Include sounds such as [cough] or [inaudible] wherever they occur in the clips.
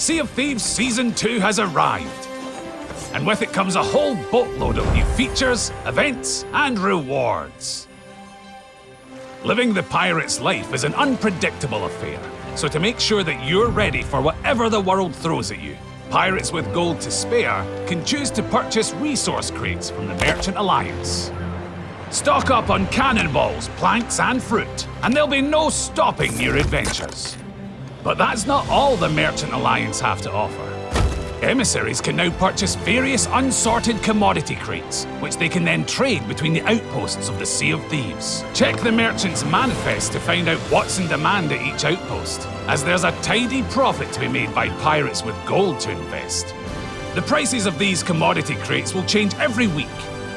Sea of Thieves Season 2 has arrived. And with it comes a whole boatload of new features, events, and rewards. Living the pirate's life is an unpredictable affair, so to make sure that you're ready for whatever the world throws at you, pirates with gold to spare can choose to purchase resource crates from the Merchant Alliance. Stock up on cannonballs, planks, and fruit, and there'll be no stopping your adventures. But that's not all the Merchant Alliance have to offer. Emissaries can now purchase various unsorted commodity crates, which they can then trade between the outposts of the Sea of Thieves. Check the Merchant's manifest to find out what's in demand at each outpost, as there's a tidy profit to be made by pirates with gold to invest. The prices of these commodity crates will change every week,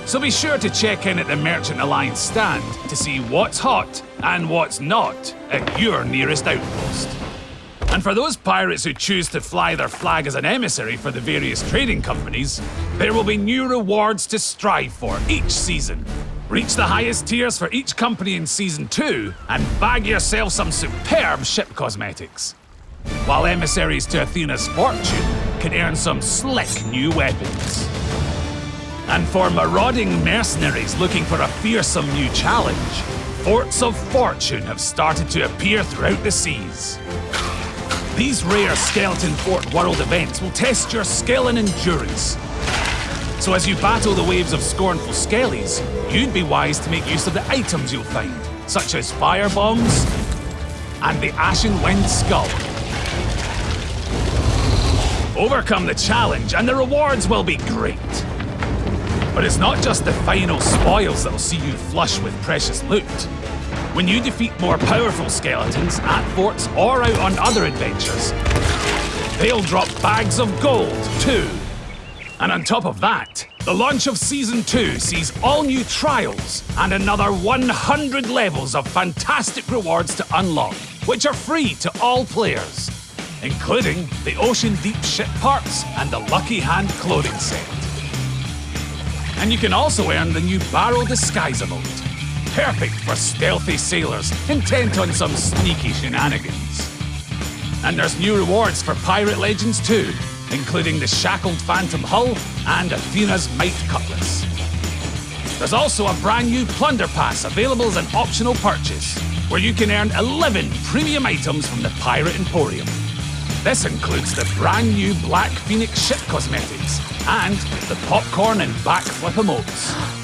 so be sure to check in at the Merchant Alliance stand to see what's hot and what's not at your nearest outpost. And for those pirates who choose to fly their flag as an emissary for the various trading companies, there will be new rewards to strive for each season. Reach the highest tiers for each company in Season 2 and bag yourself some superb ship cosmetics. While emissaries to Athena's fortune can earn some slick new weapons. And for marauding mercenaries looking for a fearsome new challenge, Forts of Fortune have started to appear throughout the seas. These rare Skeleton Fort World events will test your skill and endurance. So as you battle the waves of scornful skellies, you'd be wise to make use of the items you'll find, such as fire bombs and the Ashen Wind Skull. Overcome the challenge and the rewards will be great. But it's not just the final spoils that'll see you flush with precious loot. When you defeat more powerful skeletons at forts or out on other adventures, they'll drop bags of gold too. And on top of that, the launch of Season 2 sees all new trials and another 100 levels of fantastic rewards to unlock, which are free to all players, including the Ocean Deep ship parts and the Lucky Hand clothing set. And you can also earn the new Barrel Disguise emote, perfect for stealthy sailors intent on some sneaky shenanigans. And there's new rewards for Pirate Legends too, including the Shackled Phantom Hull and Athena's Might Cutlass. There's also a brand new Plunder Pass available as an optional purchase, where you can earn 11 premium items from the Pirate Emporium. This includes the brand new Black Phoenix ship cosmetics and the popcorn and backflip emotes. [gasps] [gasps] [gasps]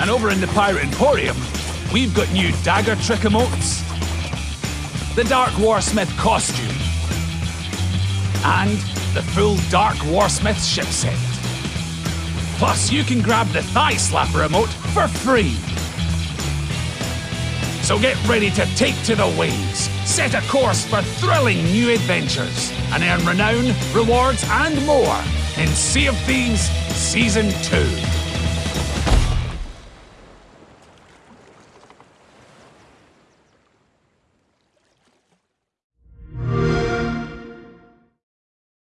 And over in the Pirate Emporium, we've got new dagger trick emotes, the Dark Warsmith costume, and the full Dark Warsmith ship set. Plus, you can grab the Thigh Slapper emote for free. So get ready to take to the waves, set a course for thrilling new adventures, and earn renown, rewards, and more in Sea of Thieves Season 2.